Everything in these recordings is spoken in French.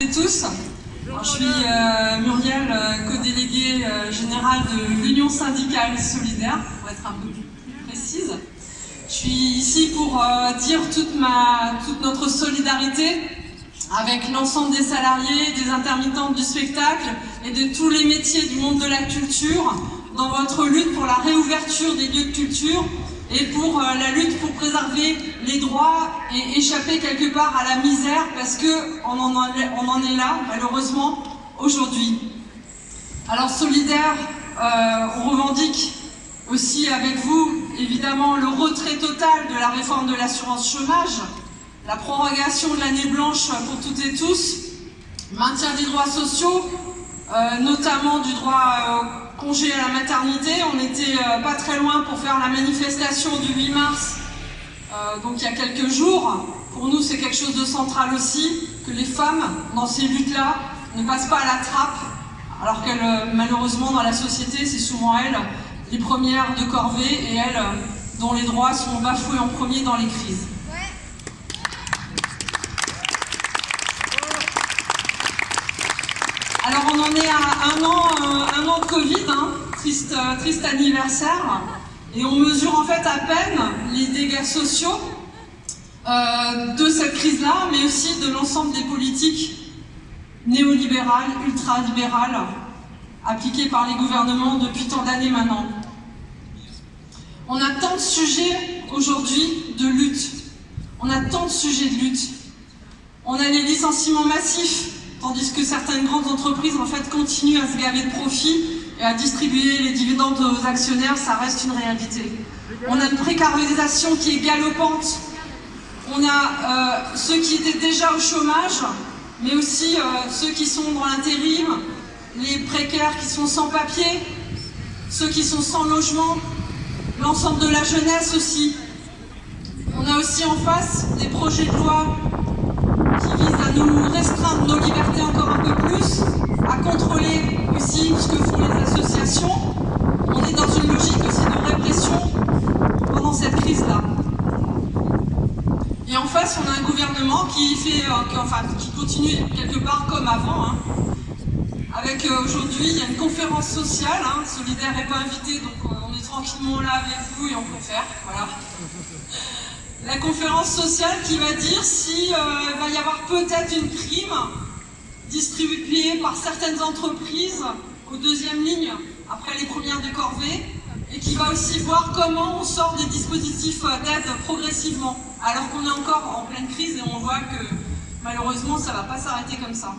et tous. Alors, je suis euh, Muriel, euh, co-déléguée euh, générale de l'Union syndicale solidaire, pour être un peu plus précise. Je suis ici pour dire toute, toute notre solidarité avec l'ensemble des salariés, des intermittents du spectacle et de tous les métiers du monde de la culture dans votre lutte pour la réouverture des lieux de culture et pour euh, la lutte pour préserver les droits et échapper quelque part à la misère parce que on en, est, on en est là malheureusement aujourd'hui. Alors solidaire, euh, on revendique aussi avec vous évidemment le retrait total de la réforme de l'assurance chômage, la prorogation de l'année blanche pour toutes et tous, maintien des droits sociaux, euh, notamment du droit euh, congé à la maternité. On n'était euh, pas très loin pour faire la manifestation du 8 mars, donc il y a quelques jours. Pour nous, c'est quelque chose de central aussi, que les femmes, dans ces luttes-là, ne passent pas à la trappe, alors qu'elles, malheureusement, dans la société, c'est souvent elles les premières de corvée et elles dont les droits sont bafoués en premier dans les crises. Alors on en est à un an, euh, de Covid, hein. triste, euh, triste anniversaire, et on mesure en fait à peine les dégâts sociaux euh, de cette crise-là, mais aussi de l'ensemble des politiques néolibérales, ultralibérales, appliquées par les gouvernements depuis tant d'années maintenant. On a tant de sujets aujourd'hui de lutte, on a tant de sujets de lutte. On a les licenciements massifs, tandis que certaines grandes entreprises en fait continuent à se gaver de profits et à distribuer les dividendes aux actionnaires, ça reste une réalité. On a une précarisation qui est galopante. On a euh, ceux qui étaient déjà au chômage, mais aussi euh, ceux qui sont dans l'intérim, les précaires qui sont sans papier, ceux qui sont sans logement, l'ensemble de la jeunesse aussi. On a aussi en face des projets de loi qui visent à nous restreindre nos libertés encore un peu plus, à contrôler aussi ce que font les associations. On est dans une logique aussi de répression pendant cette crise-là. Et en face, on a un gouvernement qui, fait, euh, enfin, qui continue quelque part comme avant. Hein. Avec euh, aujourd'hui, il y a une conférence sociale, hein. Solidaire n'est pas invité, donc euh, on est tranquillement là avec vous et on préfère. Voilà la conférence sociale qui va dire s'il euh, va y avoir peut-être une prime distribuée par certaines entreprises aux deuxième ligne après les premières de corvée et qui va aussi voir comment on sort des dispositifs euh, d'aide progressivement alors qu'on est encore en pleine crise et on voit que malheureusement ça ne va pas s'arrêter comme ça.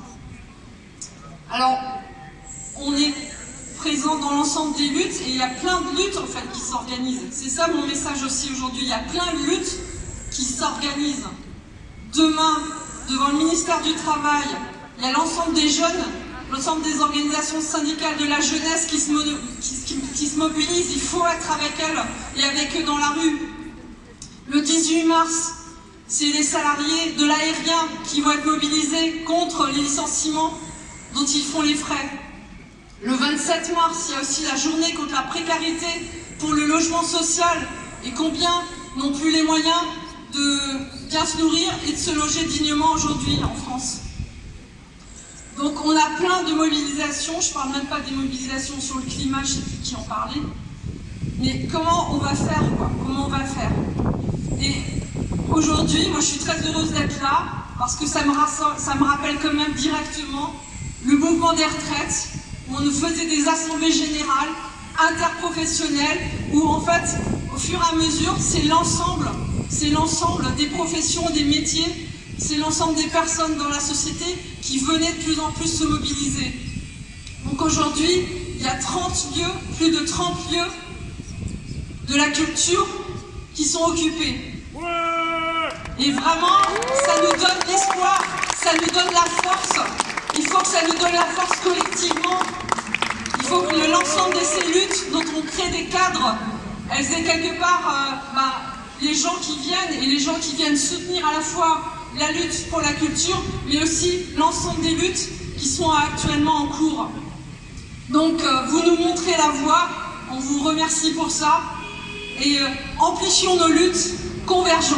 Alors on est présent dans l'ensemble des luttes et il y a plein de luttes en fait qui s'organisent. C'est ça mon message aussi aujourd'hui, il y a plein de luttes qui s'organisent. Demain, devant le ministère du Travail, il y a l'ensemble des jeunes, l'ensemble des organisations syndicales de la jeunesse qui se, qui, qui se, mobilisent. Il faut être avec elles et avec eux dans la rue. Le 18 mars, c'est les salariés de l'aérien qui vont être mobilisés contre les licenciements dont ils font les frais. Le 27 mars, il y a aussi la journée contre la précarité pour le logement social. Et combien n'ont plus les moyens de bien se nourrir et de se loger dignement aujourd'hui en France. Donc on a plein de mobilisations, je ne parle même pas des mobilisations sur le climat, je ne sais plus qui en parlait, mais comment on va faire quoi? Comment on va faire? Et aujourd'hui, moi je suis très heureuse d'être là, parce que ça me, ça me rappelle quand même directement le mouvement des retraites, où on faisait des assemblées générales, interprofessionnelles, où en fait, au fur et à mesure, c'est l'ensemble c'est l'ensemble des professions, des métiers, c'est l'ensemble des personnes dans la société qui venaient de plus en plus se mobiliser. Donc aujourd'hui, il y a 30 lieux, plus de 30 lieux de la culture qui sont occupés. Et vraiment, ça nous donne l'espoir, ça nous donne la force. Il faut que ça nous donne la force collectivement. Il faut que l'ensemble de ces luttes dont on crée des cadres, elles aient quelque part euh, bah, les gens qui viennent et les gens qui viennent soutenir à la fois la lutte pour la culture, mais aussi l'ensemble des luttes qui sont actuellement en cours. Donc euh, vous nous montrez la voie, on vous remercie pour ça, et euh, amplifions nos luttes, convergeons.